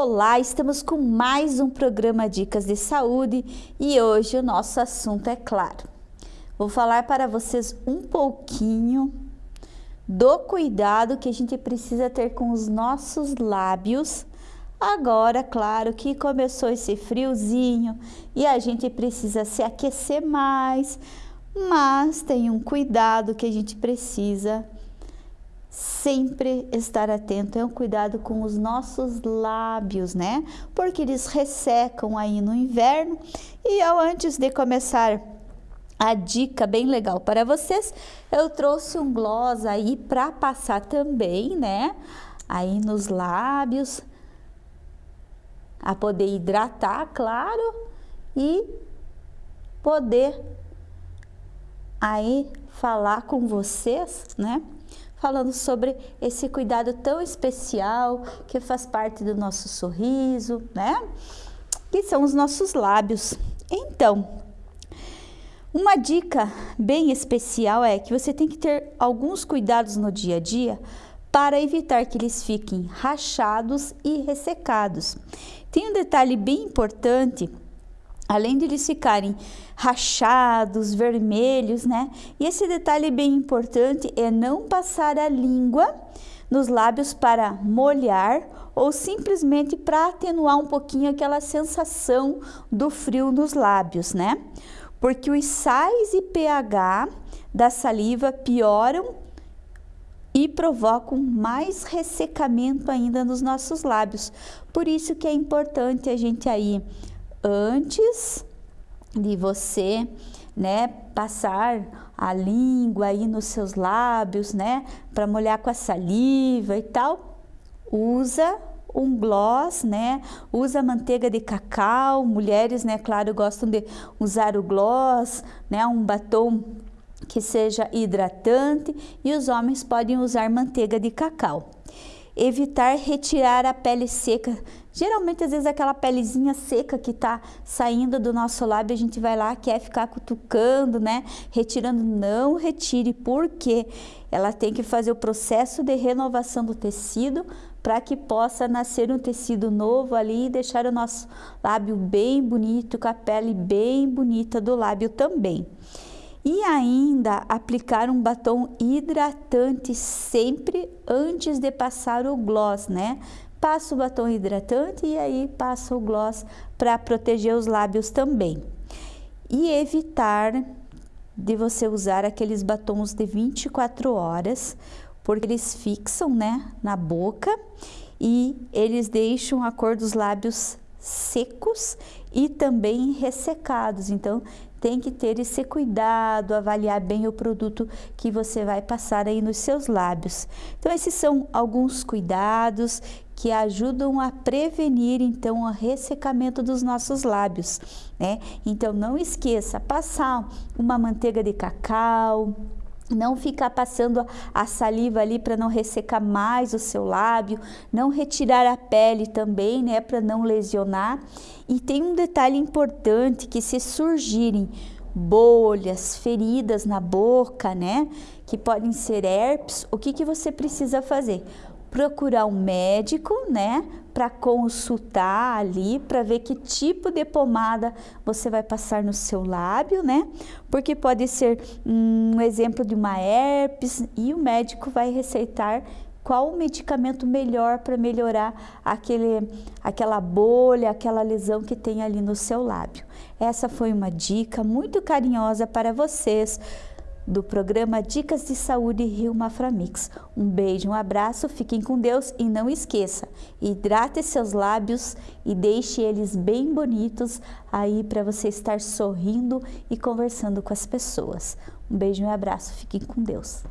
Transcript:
Olá, estamos com mais um programa Dicas de Saúde e hoje o nosso assunto é claro. Vou falar para vocês um pouquinho do cuidado que a gente precisa ter com os nossos lábios. Agora, claro que começou esse friozinho e a gente precisa se aquecer mais, mas tem um cuidado que a gente precisa sempre estar atento, é um cuidado com os nossos lábios, né? Porque eles ressecam aí no inverno. E eu, antes de começar a dica bem legal para vocês, eu trouxe um gloss aí para passar também, né? Aí nos lábios, a poder hidratar, claro, e poder aí falar com vocês, né? Falando sobre esse cuidado tão especial que faz parte do nosso sorriso, né? Que são os nossos lábios. Então, uma dica bem especial é que você tem que ter alguns cuidados no dia a dia para evitar que eles fiquem rachados e ressecados. Tem um detalhe bem importante além de eles ficarem rachados, vermelhos, né? E esse detalhe bem importante é não passar a língua nos lábios para molhar ou simplesmente para atenuar um pouquinho aquela sensação do frio nos lábios, né? Porque os sais e pH da saliva pioram e provocam mais ressecamento ainda nos nossos lábios. Por isso que é importante a gente aí antes de você, né, passar a língua aí nos seus lábios, né, para molhar com a saliva e tal, usa um gloss, né? Usa manteiga de cacau. Mulheres, né, claro, gostam de usar o gloss, né, um batom que seja hidratante e os homens podem usar manteiga de cacau evitar retirar a pele seca. Geralmente, às vezes, aquela pelezinha seca que tá saindo do nosso lábio, a gente vai lá, quer ficar cutucando, né? Retirando. Não retire, porque ela tem que fazer o processo de renovação do tecido para que possa nascer um tecido novo ali e deixar o nosso lábio bem bonito, com a pele bem bonita do lábio também. E ainda aplicar um batom hidratante sempre antes de passar o gloss, né? Passa o batom hidratante e aí passa o gloss para proteger os lábios também. E evitar de você usar aqueles batons de 24 horas, porque eles fixam, né, na boca e eles deixam a cor dos lábios secos e também ressecados. Então, tem que ter esse cuidado, avaliar bem o produto que você vai passar aí nos seus lábios. Então, esses são alguns cuidados que ajudam a prevenir então o ressecamento dos nossos lábios, né? Então não esqueça passar uma manteiga de cacau, não ficar passando a saliva ali para não ressecar mais o seu lábio, não retirar a pele também, né, para não lesionar. E tem um detalhe importante que se surgirem bolhas, feridas na boca, né, que podem ser herpes, o que que você precisa fazer? Procurar um médico, né, para consultar ali, para ver que tipo de pomada você vai passar no seu lábio, né? Porque pode ser um exemplo de uma herpes e o médico vai receitar qual o medicamento melhor para melhorar aquele, aquela bolha, aquela lesão que tem ali no seu lábio. Essa foi uma dica muito carinhosa para vocês do programa Dicas de Saúde Rio Maframix. Um beijo, um abraço, fiquem com Deus e não esqueça, hidrate seus lábios e deixe eles bem bonitos aí para você estar sorrindo e conversando com as pessoas. Um beijo e um abraço, fiquem com Deus.